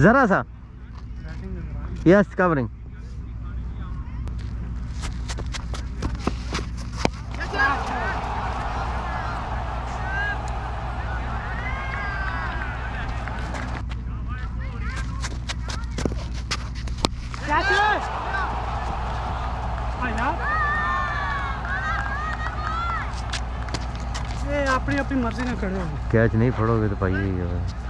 ज़रा सा। Yes covering अपनी अपनी मर्ज़ी ना करो। कैच नहीं फड़ोगे तो पाइए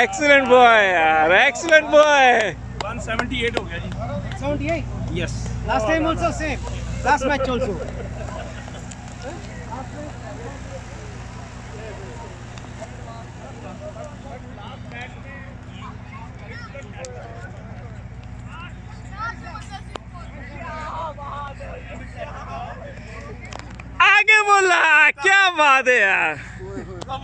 एक्सलेंट बॉय यार एक्सलेंट बॉय 178 हो गया जी। 78 yes last time also same last match also आगे बोला क्या बात है यार। क्या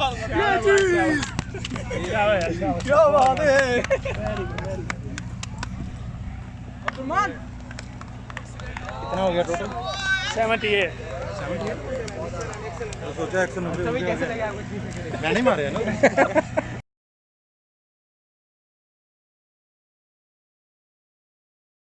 कितना हो गया टोटल सेवेंटी एट सोचा एक सौ नब्बे मारे ना